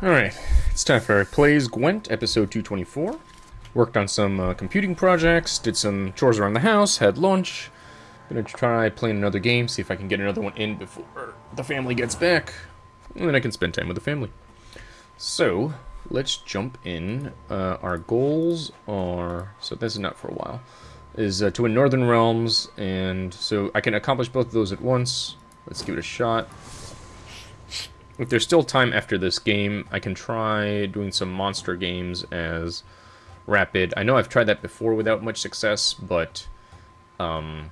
Alright, it's time for Plays Gwent, episode 224. Worked on some uh, computing projects, did some chores around the house, had lunch. Gonna try playing another game, see if I can get another one in before the family gets back. And then I can spend time with the family. So, let's jump in. Uh, our goals are... So this is not for a while. Is uh, to win Northern Realms, and so I can accomplish both of those at once. Let's give it a shot. If there's still time after this game, I can try doing some monster games as rapid. I know I've tried that before without much success, but um,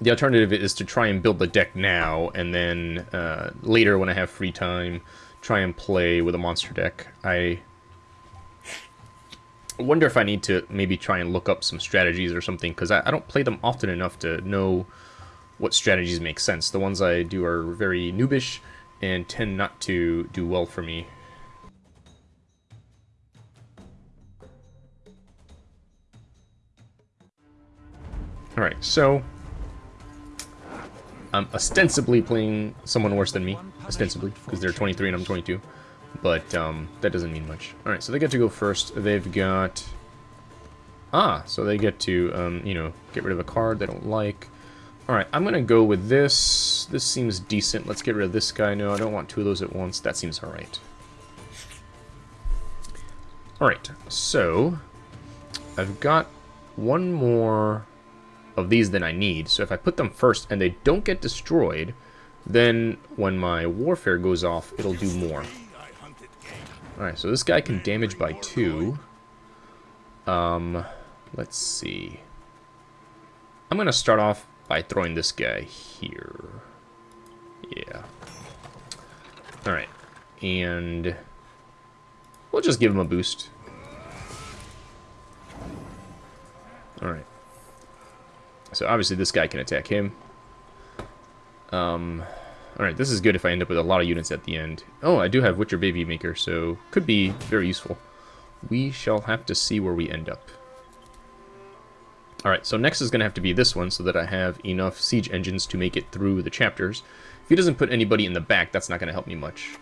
the alternative is to try and build the deck now, and then uh, later when I have free time, try and play with a monster deck. I wonder if I need to maybe try and look up some strategies or something, because I, I don't play them often enough to know what strategies make sense. The ones I do are very noobish, and tend not to do well for me. Alright, so... I'm ostensibly playing someone worse than me. Ostensibly, because they're 23 and I'm 22. But, um, that doesn't mean much. Alright, so they get to go first. They've got... Ah, so they get to, um, you know, get rid of a card they don't like. Alright, I'm going to go with this. This seems decent. Let's get rid of this guy. No, I don't want two of those at once. That seems alright. Alright, so... I've got one more of these than I need. So if I put them first and they don't get destroyed, then when my warfare goes off, it'll do more. Alright, so this guy can damage by two. Um, let's see. I'm going to start off by throwing this guy here. Yeah. Alright. And we'll just give him a boost. Alright. So obviously this guy can attack him. Um, Alright, this is good if I end up with a lot of units at the end. Oh, I do have Witcher Baby Maker, so could be very useful. We shall have to see where we end up. Alright, so next is going to have to be this one so that I have enough siege engines to make it through the chapters. If he doesn't put anybody in the back, that's not going to help me much.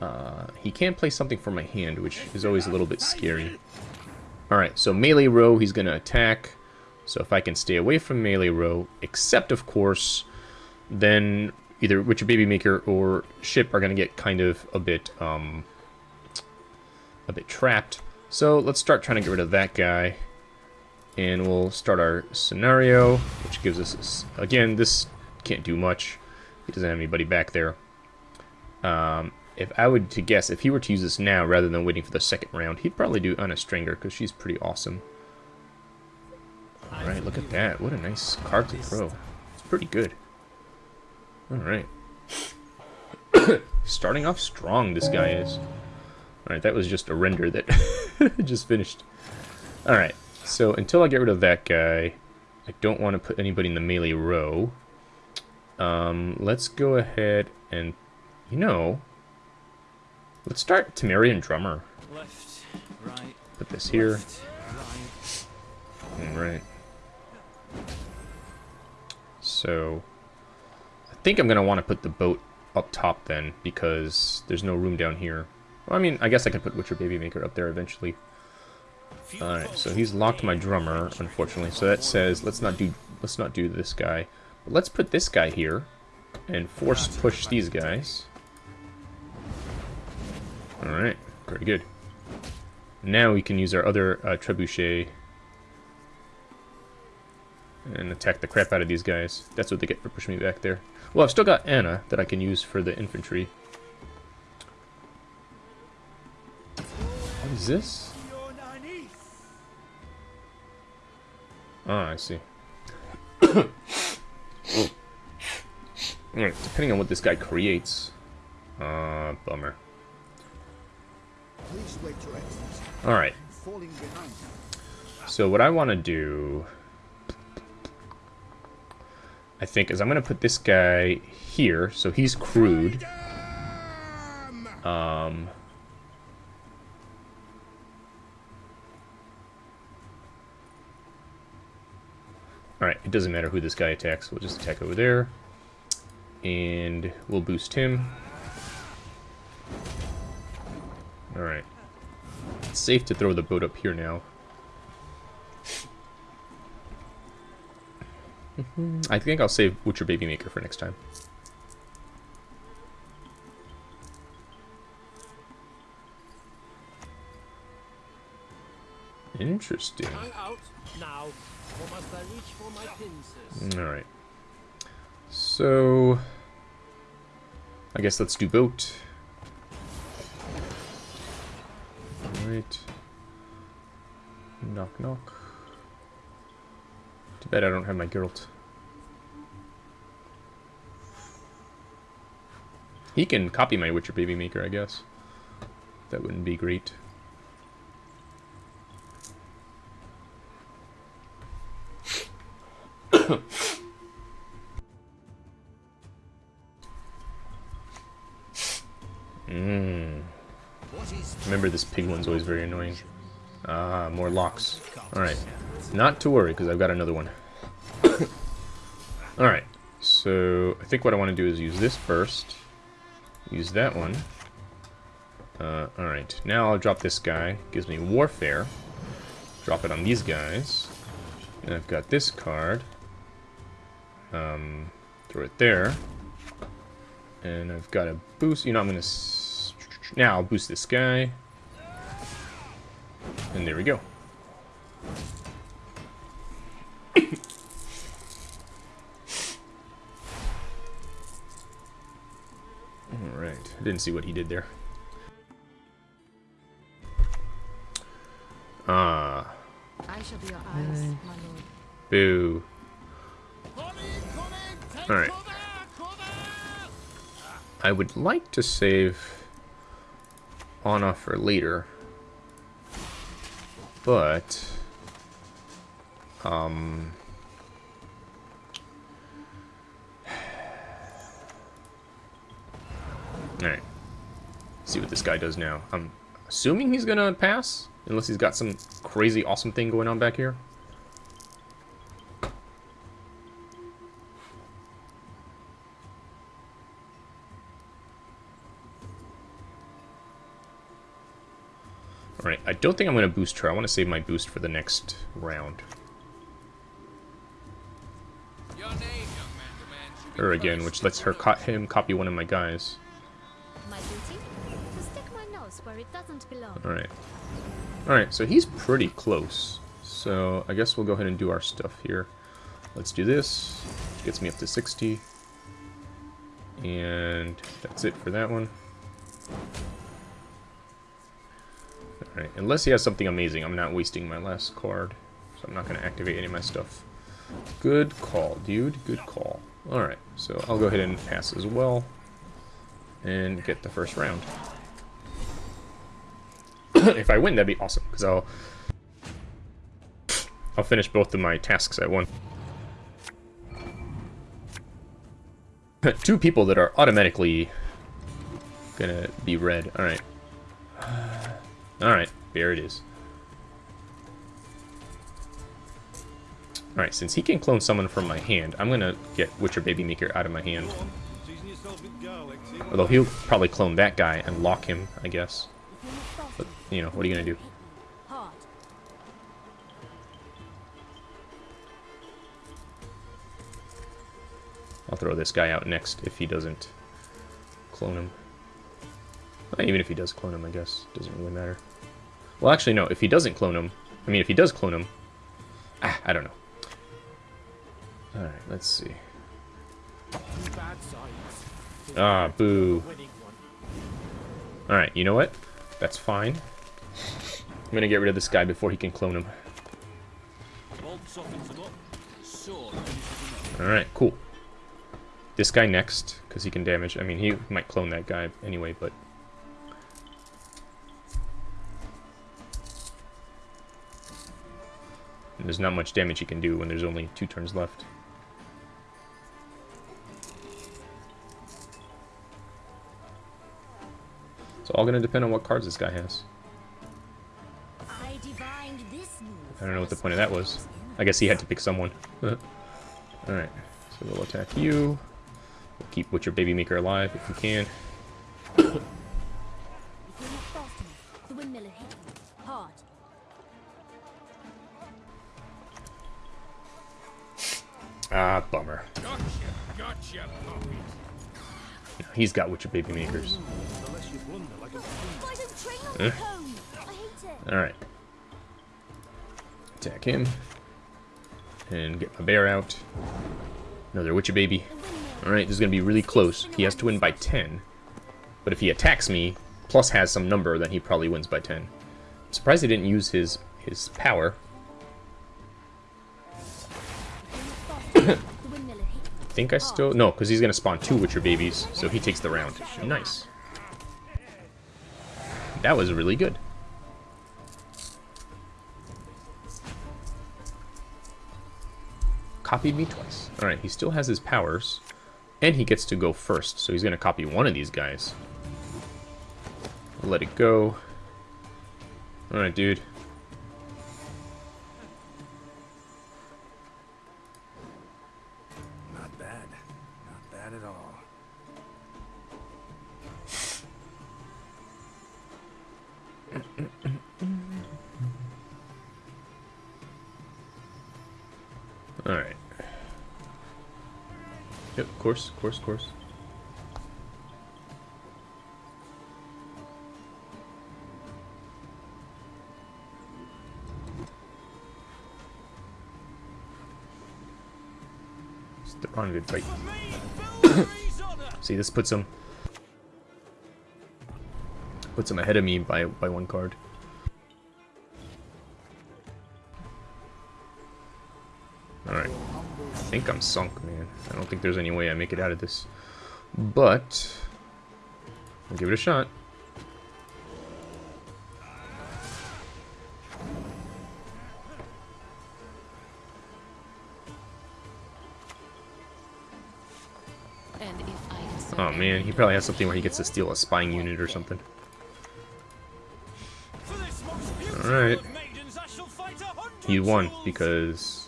Uh, he can play something for my hand, which is always a little bit scary. Alright, so melee row, he's going to attack. So if I can stay away from melee row, except, of course, then either Witcher Baby Maker or Ship are going to get kind of a bit, um, a bit trapped. So let's start trying to get rid of that guy. And we'll start our scenario, which gives us, again, this can't do much. He doesn't have anybody back there. Um, if I would to guess, if he were to use this now rather than waiting for the second round, he'd probably do Anna Strenger, because she's pretty awesome. Alright, look at that. What a nice card to throw. It's pretty good. Alright. Starting off strong, this guy is. Alright, that was just a render that just finished. Alright. So until I get rid of that guy, I don't want to put anybody in the melee row. Um, let's go ahead and, you know, let's start Temerian Drummer. Left, right, put this here. Left, right. Alright. So, I think I'm going to want to put the boat up top then, because there's no room down here. Well, I mean, I guess I can put Witcher Baby Maker up there eventually. Alright, so he's locked my drummer, unfortunately. So that says let's not do let's not do this guy. But let's put this guy here and force push these guys. Alright, very good. Now we can use our other uh, trebuchet and attack the crap out of these guys. That's what they get for pushing me back there. Well, I've still got Anna that I can use for the infantry. What is this? Oh, I see. Alright, depending on what this guy creates. Uh, bummer. Alright. So what I want to do... I think is I'm going to put this guy here, so he's crude. Um... Alright, it doesn't matter who this guy attacks. We'll just attack over there. And we'll boost him. Alright. It's safe to throw the boat up here now. I think I'll save Witcher Baby Maker for next time. Interesting. Alright. So... I guess let's do boat. Alright. Knock knock. Too bad I don't have my Geralt. He can copy my Witcher Baby Maker, I guess. That wouldn't be great. Mmm. Remember, this pig one's always very annoying. Ah, more locks. Alright. Not to worry, because I've got another one. Alright. So, I think what I want to do is use this first. Use that one. Uh, alright. Now I'll drop this guy. Gives me Warfare. Drop it on these guys. And I've got this card. Um, throw it there. And I've got a boost. You know, I'm going to... Now I'll boost this guy. And there we go. Alright. I didn't see what he did there. Ah. I shall be your eyes, my lord. Boo. Alright. I would like to save Anna for later. But... Um... Alright. See what this guy does now. I'm assuming he's gonna pass, unless he's got some crazy awesome thing going on back here. Alright, I don't think I'm going to boost her. I want to save my boost for the next round. Her again, which lets her co him copy one of my guys. Alright. Alright, so he's pretty close. So I guess we'll go ahead and do our stuff here. Let's do this. Gets me up to 60. And that's it for that one. Alright, unless he has something amazing, I'm not wasting my last card. So I'm not going to activate any of my stuff. Good call, dude. Good call. Alright, so I'll go ahead and pass as well. And get the first round. if I win, that'd be awesome, because I'll... I'll finish both of my tasks at one. Two people that are automatically gonna be red. Alright. Alright, there it is. Alright, since he can clone someone from my hand, I'm gonna get Witcher Baby Maker out of my hand. Although he'll probably clone that guy and lock him, I guess. But, you know, what are you gonna do? I'll throw this guy out next if he doesn't clone him. Even if he does clone him, I guess. Doesn't really matter. Well, actually, no. If he doesn't clone him... I mean, if he does clone him... Ah, I don't know. Alright, let's see. Ah, boo. Alright, you know what? That's fine. I'm gonna get rid of this guy before he can clone him. Alright, cool. This guy next, because he can damage. I mean, he might clone that guy anyway, but there's not much damage he can do when there's only two turns left. It's all going to depend on what cards this guy has. I, don't know what the point of that was. I guess he had to pick someone. Alright, so we'll attack you. We'll keep Witcher Baby Maker alive if we can. He's got Witcher Baby Makers. It. Alright. Attack him. And get my bear out. Another Witcher Baby. Alright, this is going to be really close. He has to win by 10. But if he attacks me, plus has some number, then he probably wins by 10. I'm surprised he didn't use his, his power. Think I still... No, because he's going to spawn two Witcher Babies, so he takes the round. Nice. That was really good. Copied me twice. Alright, he still has his powers. And he gets to go first, so he's going to copy one of these guys. Let it go. Alright, dude. Course, course, course. On good fight. See, this puts him puts him ahead of me by by one card. Think I'm sunk, man. I don't think there's any way I make it out of this. But I'll give it a shot. And if I insert Oh man, he probably has something where he gets to steal a spying unit or something. For this most beautiful Alright. of maidens, I shall fight a hundred He won because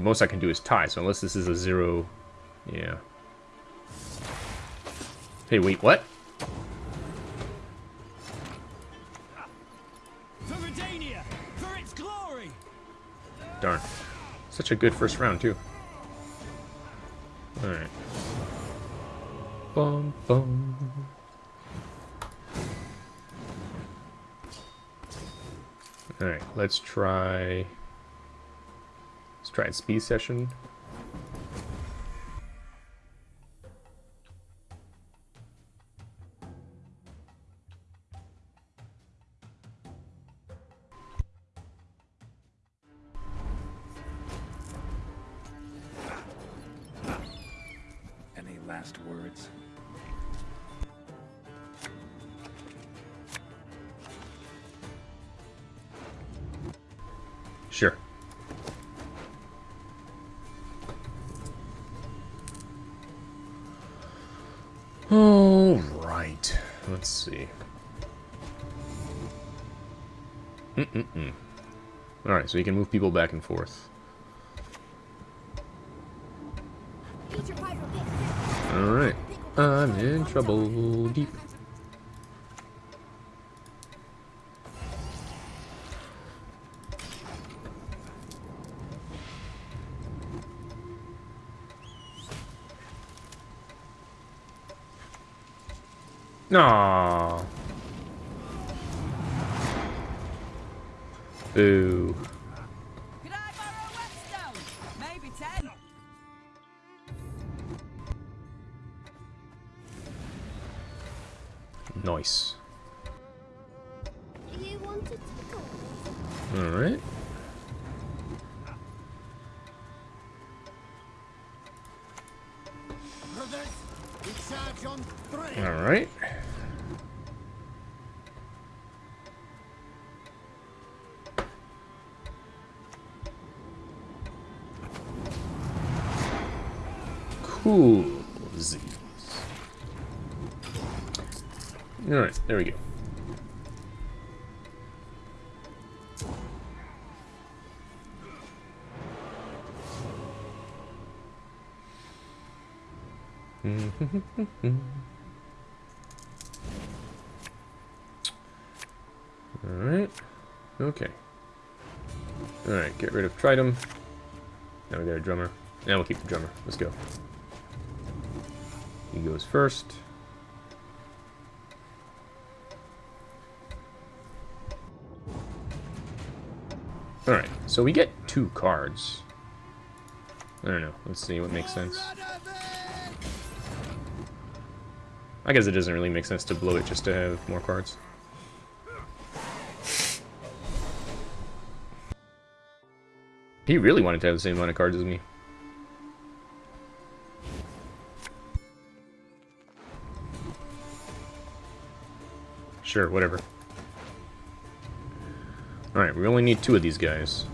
the most I can do is tie, so unless this is a zero, yeah. Hey, wait, what? Darn. Such a good first round, too. Alright. Bum, bum. Alright, let's try... Let's try a speed session. Mm-mm-mm. All right, so you can move people back and forth. Eat your pyro, get All right. I'm in trouble deep. Aww. Boo. Alright. Okay. Alright, get rid of Tridam. Now we got a drummer. Now we'll keep the drummer. Let's go. He goes first. Alright, so we get two cards. I don't know. Let's see what makes sense. I guess it doesn't really make sense to blow it just to have more cards. He really wanted to have the same amount of cards as me. Sure, whatever. Alright, we only need two of these guys.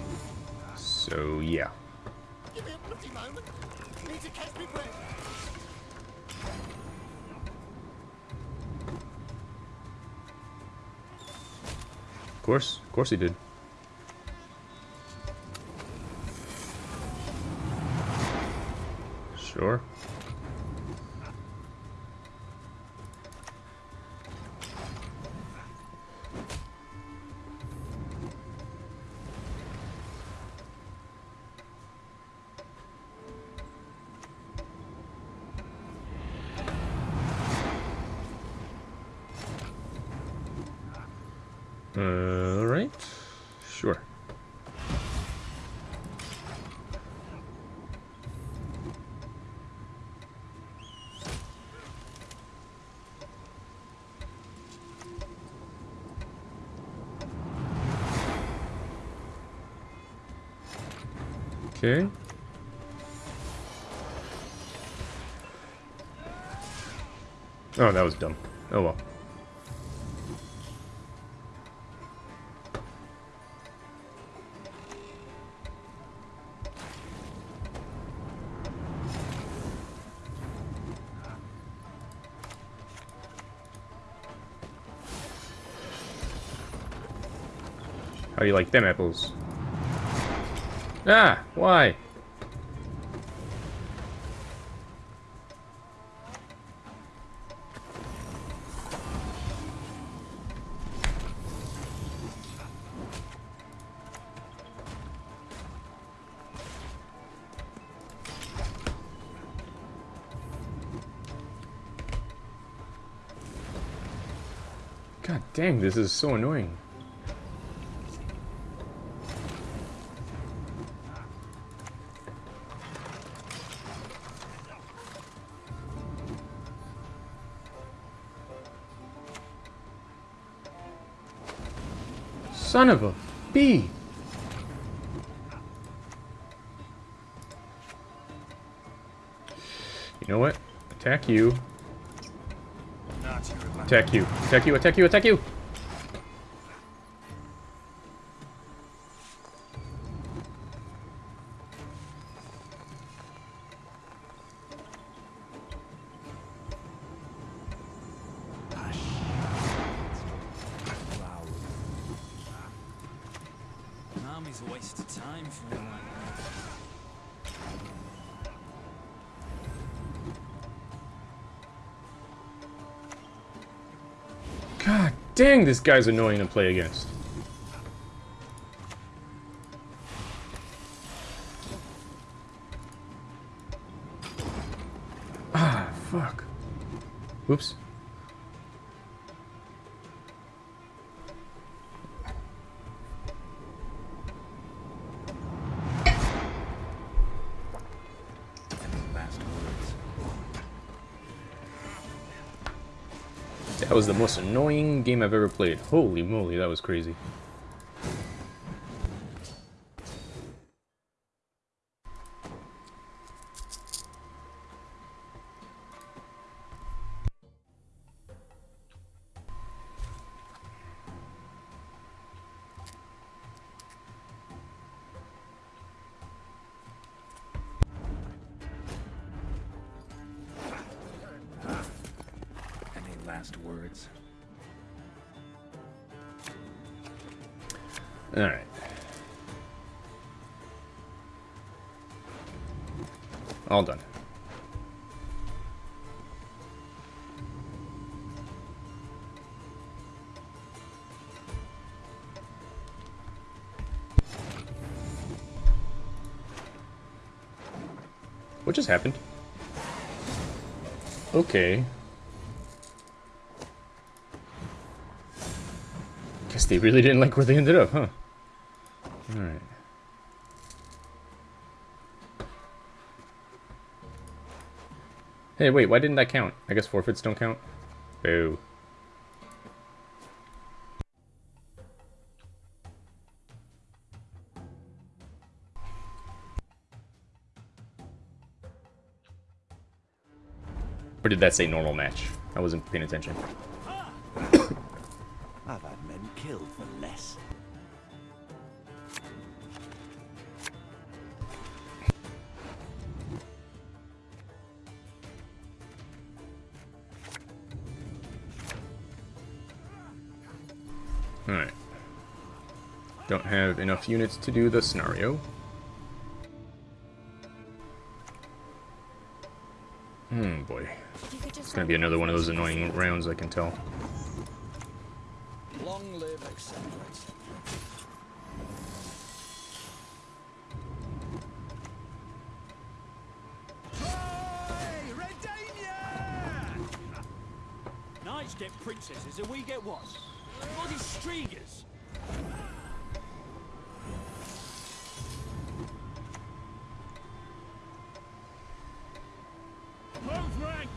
So, yeah. Of course, of course he did. Sure. Alright. Sure. Okay. Oh, that was dumb. Oh well. How do you like them apples? Ah, why? God dang, this is so annoying. Son of a bee! You know what? Attack you. Attack you. Attack you, attack you, attack you! An guy's annoying to play against. Ah, fuck. Whoops. That was the most annoying game I've ever played. Holy moly, that was crazy. Last words? Alright. All done. What just happened? Okay. They really didn't like where they ended up, huh? Alright. Hey, wait, why didn't that count? I guess forfeits don't count? Boo. Or did that say normal match? I wasn't paying attention. I've had men killed for less. Alright. Don't have enough units to do the scenario. Hmm, boy. You could just It's gonna be another one of those annoying rounds, I can tell. Long live, etc., etc. Hey, Redania! Knights get princesses and we get what? Bloody streegers! Move ranks!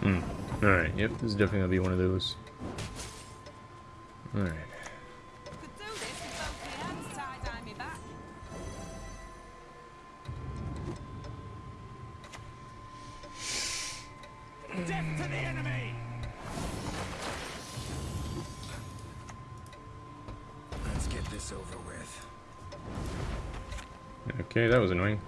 Hmm. Alright, yep, this is definitely gonna be one of those. Alright. Could do this with both my hands tied behind me back. Death to the enemy! Let's get this over with. Okay, that was annoying.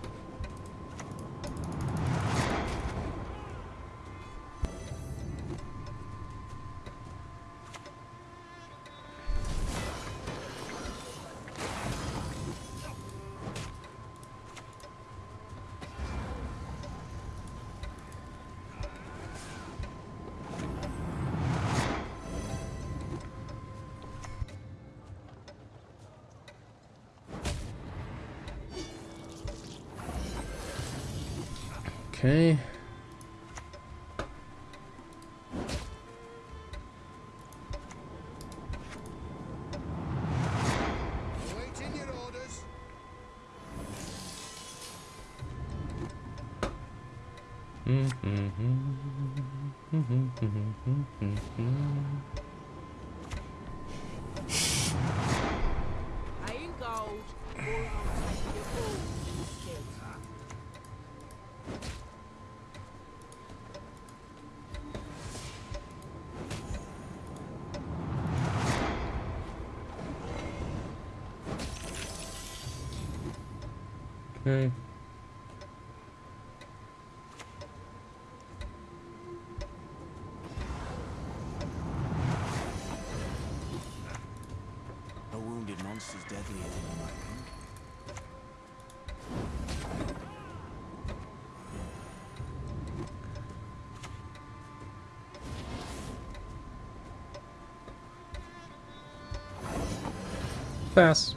Okay. Pass.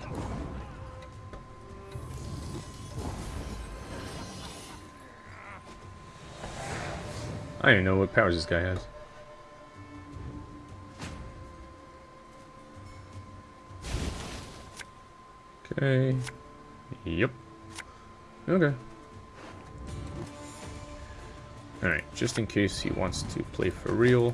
I don't even know what powers this guy has. Okay. Yep. Okay. Alright, just in case he wants to play for real.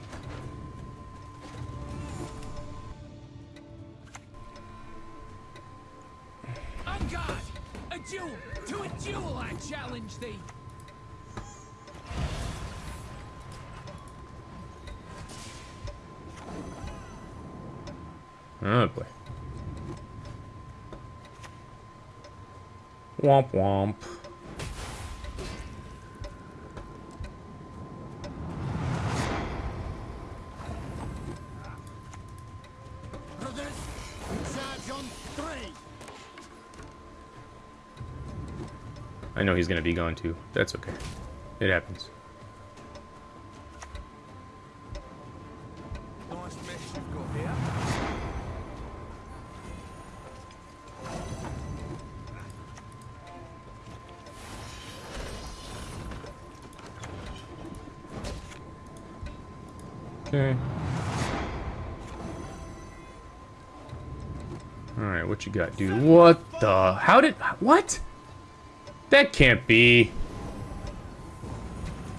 Womp womp. I know he's gonna be gone too. That's okay. It happens. Dude? What the? How did... What? That can't be.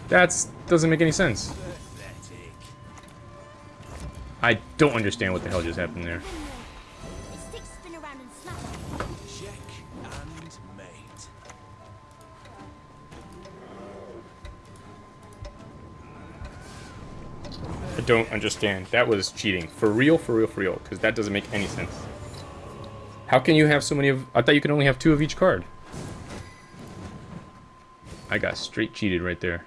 That's... Doesn't make any sense. I don't understand what the hell just happened there. I don't understand. That was cheating. For real, for real, for real. Because that doesn't make any sense. How can you have so many of... I thought you could only have two of each card. I got straight cheated right there.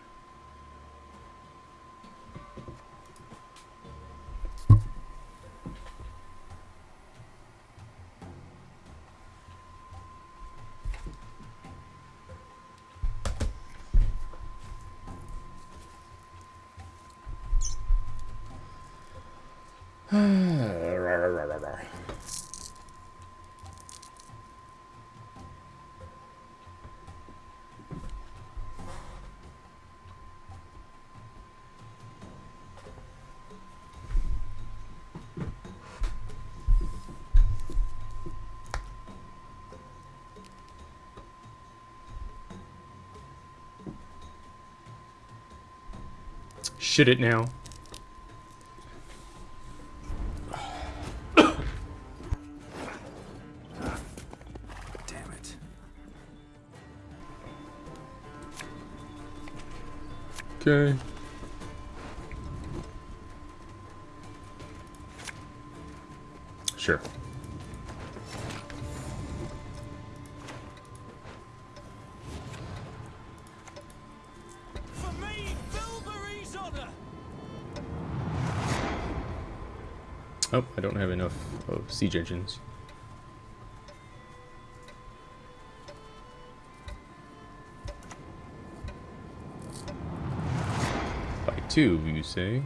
Shit it now. Damn it. Okay. Oh, I don't have enough of siege engines. By two, you say?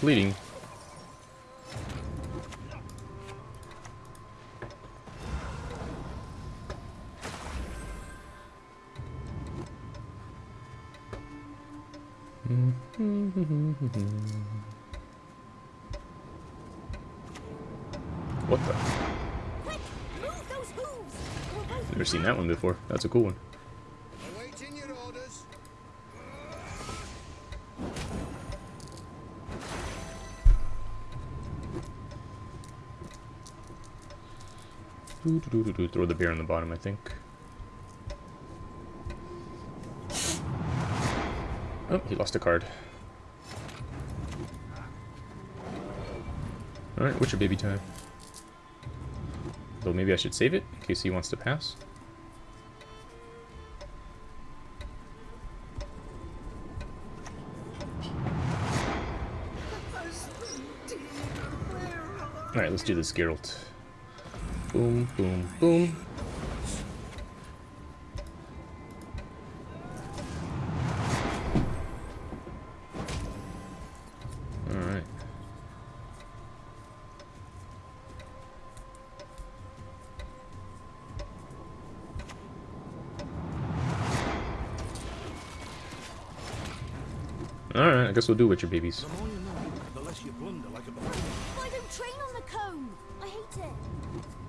Bleeding. What the? Quick, move those hooves. Never seen that one before. That's a cool one. Throw the beer on the bottom, I think. Oh, he lost a card. Alright, your baby time? Though maybe I should save it, in case he wants to pass. Alright, let's do this, Geralt. Boom, boom, boom. Alright. Alright, I guess we'll do Witcher babies. The more you know, the less you blunder like a buffoon. I don't train on the cone. I hate it.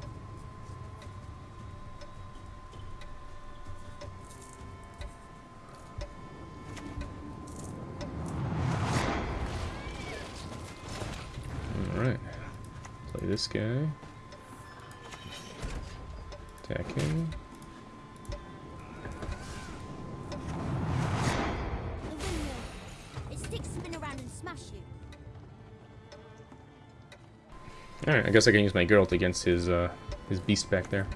And smash you. Alright, I guess I can use my Geralt against his, uh, his beast back there.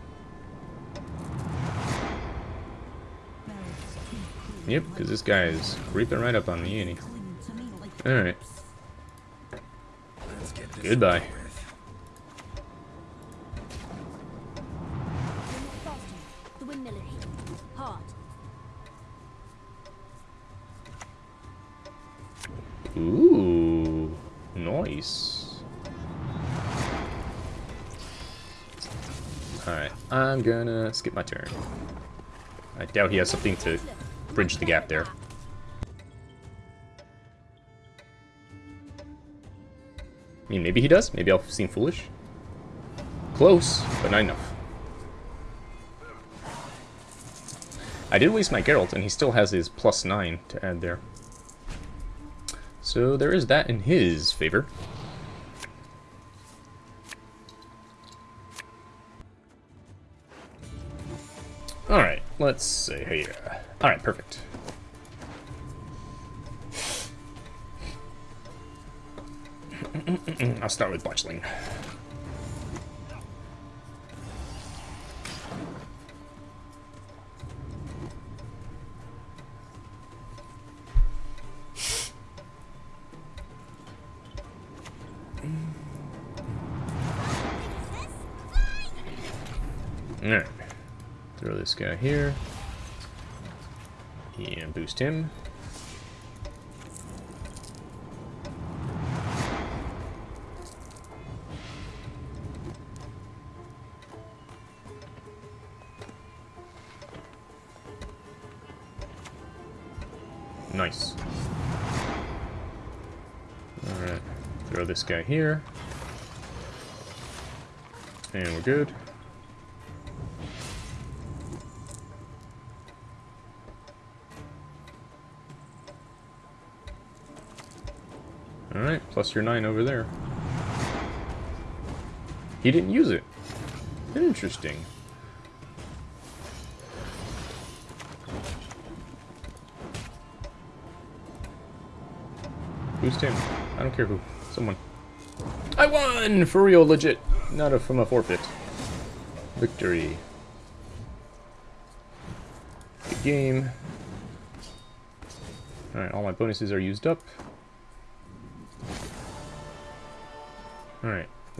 Yep, because this guy is creeping right up on me, ain't he? Alright, Goodbye. Gonna skip my turn. I doubt he has something to bridge the gap there. I mean, maybe he does. Maybe I'll seem foolish. Close, but not enough. I did waste my Geralt, and he still has his plus 9 to add there. So there is that in his favor. Let's see here. Alright, perfect. I'll start with Botchling. Guy here. And boost him. Nice. Alright. Throw this guy here. And we're good. Alright, plus your 9 over there. He didn't use it. Interesting. Who's him. I don't care who. Someone. I won! For real, legit. Not a, from a forfeit. Victory. Good game. Alright, all my bonuses are used up.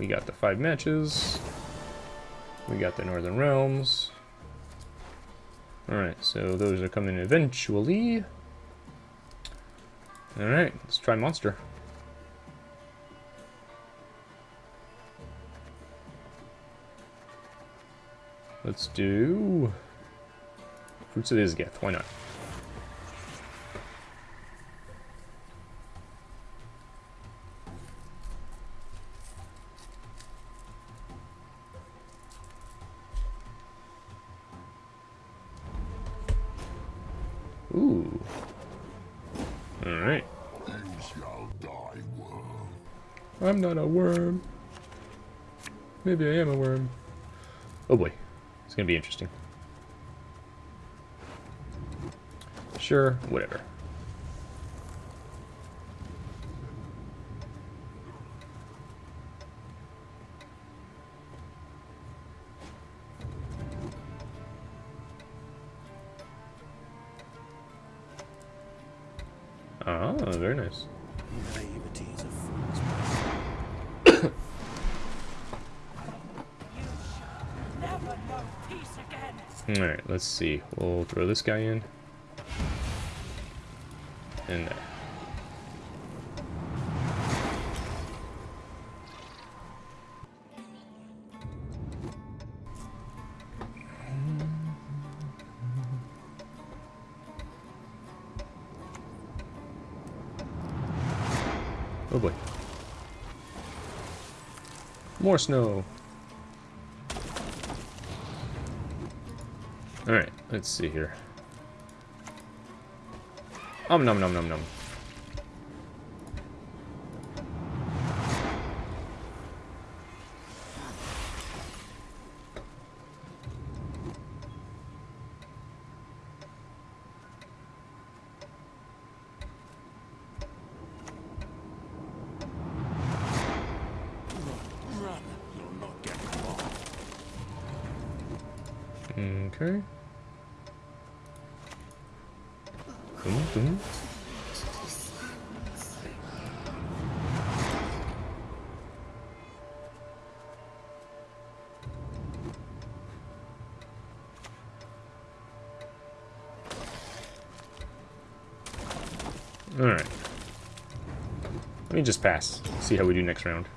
We got the five matches. We got the Northern Realms. Alright, so those are coming eventually. Alright, let's try Monster. Let's do... Fruits of Ysgith, why not? Ooh. Alright. I'm not a worm. Maybe I am a worm. Oh boy. It's gonna be interesting. Sure, whatever. Let's see. We'll throw this guy in. And there. Oh boy. More snow. Let's see here. Um you'll not get far. Okay. Hm? Alright. Let me just pass. See how we do next round.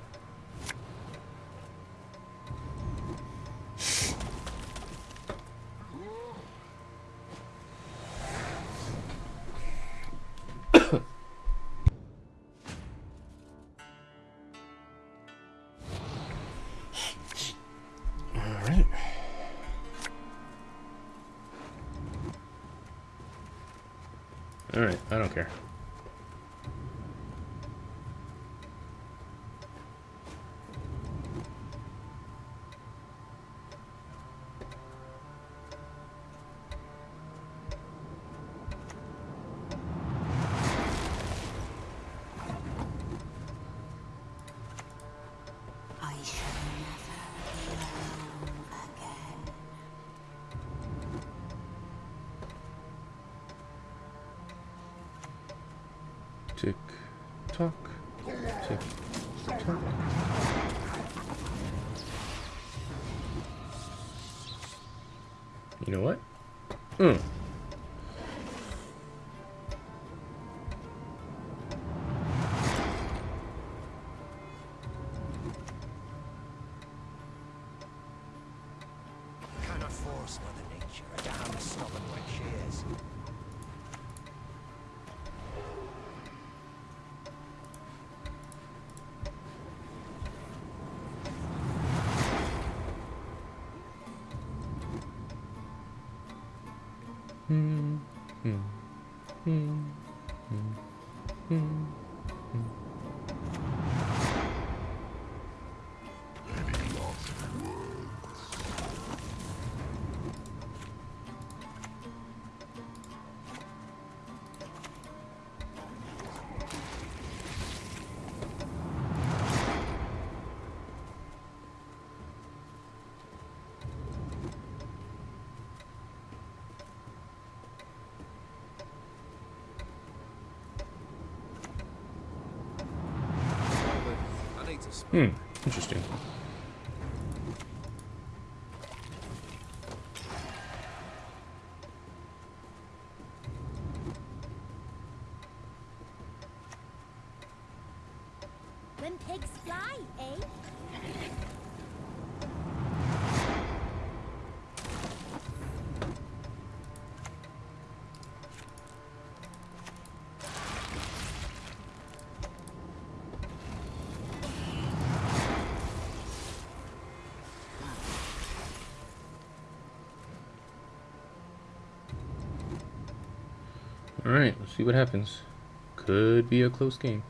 Tick tock. Tick tock. You know what? Hmm. To Hmm. Interesting. When pigs fly, eh? Alright, let's see what happens. Could be a close game.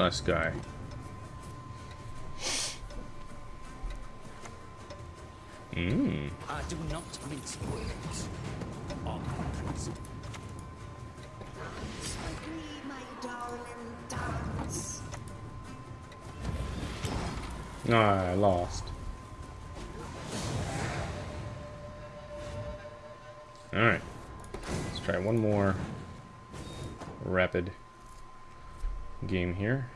Last guy? Mmm. I do not mince words. On principle. Agree, my darling, dance. Ah, I lost. Alright. Let's try one more rapid game here.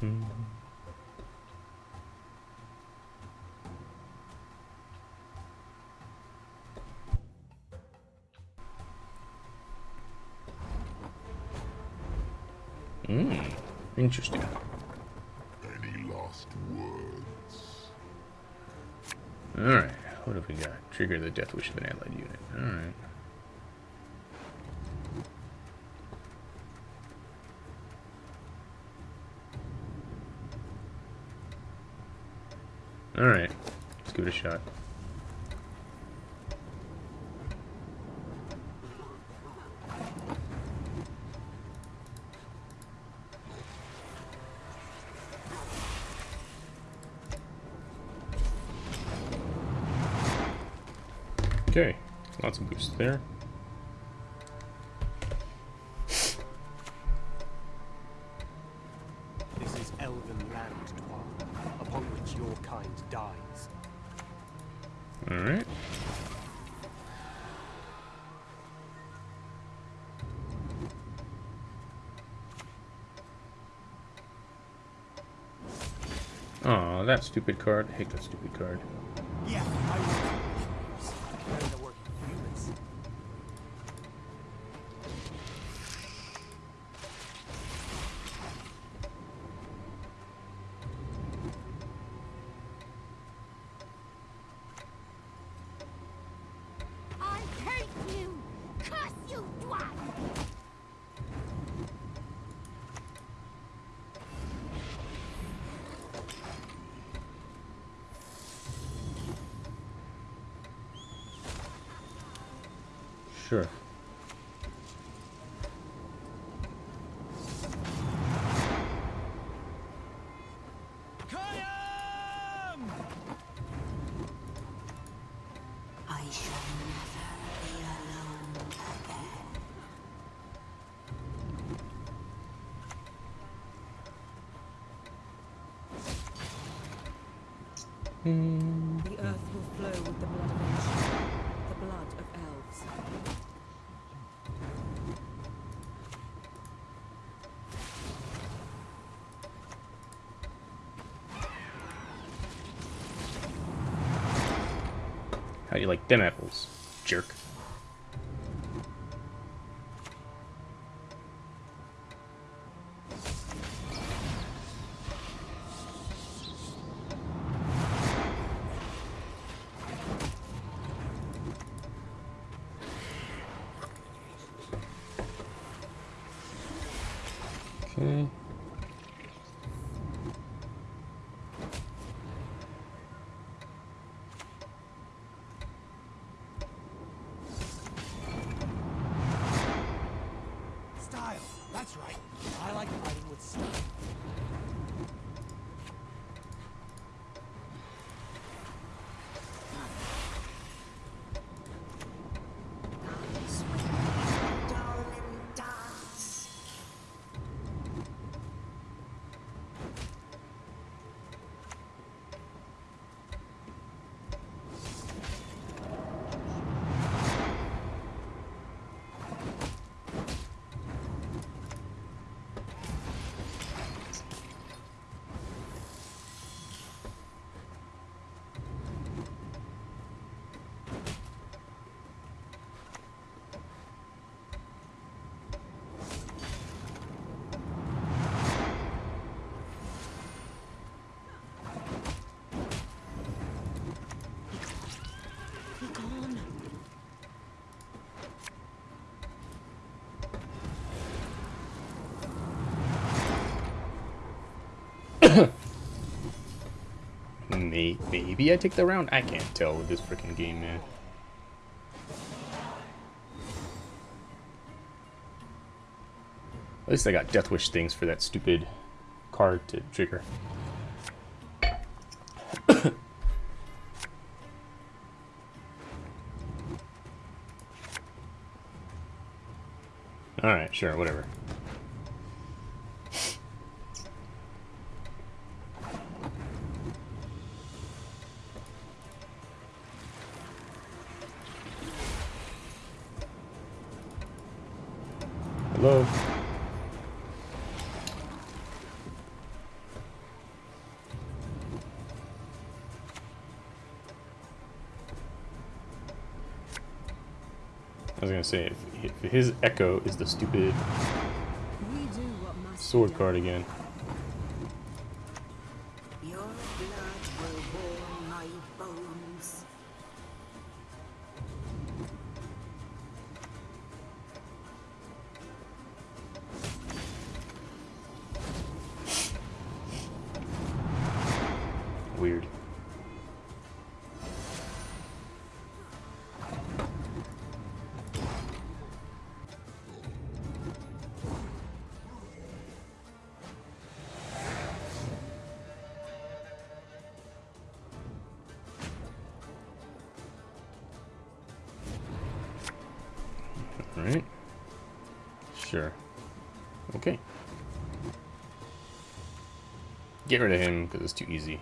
Mmm. Interesting. Any last words? Alright. What have we got? Trigger the Death Wish of an allied unit. Alright. Alright. Let's give it a shot. Okay, lots of boosts there. This is elven land, Dwar, upon which your kind dies. Alright. Aw, that stupid card. I hate that stupid card. How do you like them apples, jerk? Okay. Style, that's right. I like fighting with style. Dance with me, darling, dance. Be gone. May maybe I take the round? I can't tell with this freaking game, man. At least I got Death Wish things for that stupid card to trigger. Alright, sure, whatever. Hello? I was gonna say, if, if his echo is the stupid We do what must sword card again. Okay. Get rid of him, because it's too easy.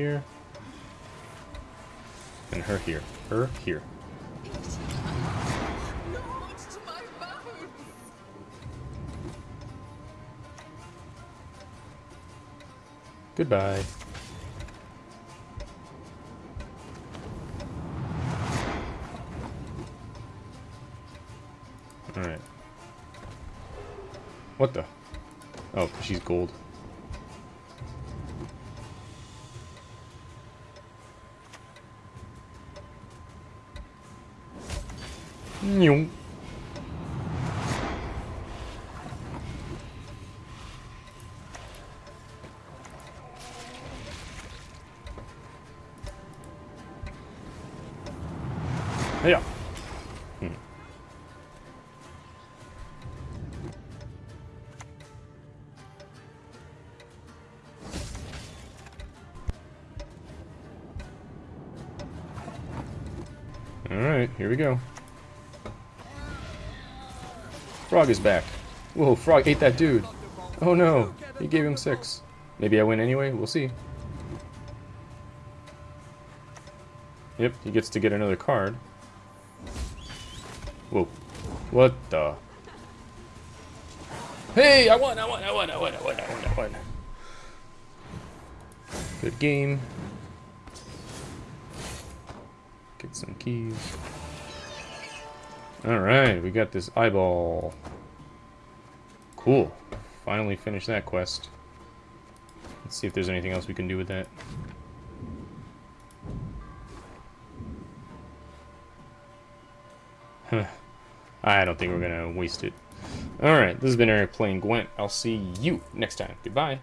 Here. And her here. Her here. Goodbye. Alright. What the? Oh, she's gold. Yeah. Hmm. Alright, here we go. Frog is back. Whoa, Frog ate that dude. Oh no, he gave him six. Maybe I win anyway, we'll see. Yep, he gets to get another card. Whoa. What the? Hey, I won, I won, I won, I won, I won, I won, I won. Good game. Get some keys. Alright, we got this eyeball. Cool. Finally finished that quest. Let's see if there's anything else we can do with that. Huh. I don't think we're gonna waste it. Alright, this has been Eric playing Gwent. I'll see you next time. Goodbye.